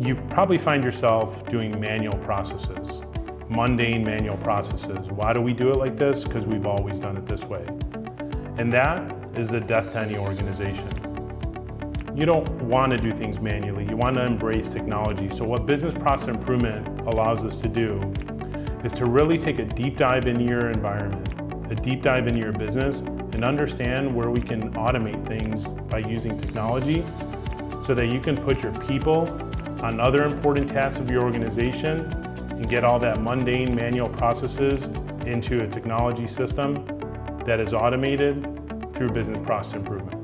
you probably find yourself doing manual processes, mundane manual processes. Why do we do it like this? Because we've always done it this way. And that is the death to any organization. You don't want to do things manually. You want to embrace technology. So what business process improvement allows us to do is to really take a deep dive into your environment, a deep dive into your business, and understand where we can automate things by using technology so that you can put your people on other important tasks of your organization and get all that mundane manual processes into a technology system that is automated through business process improvement.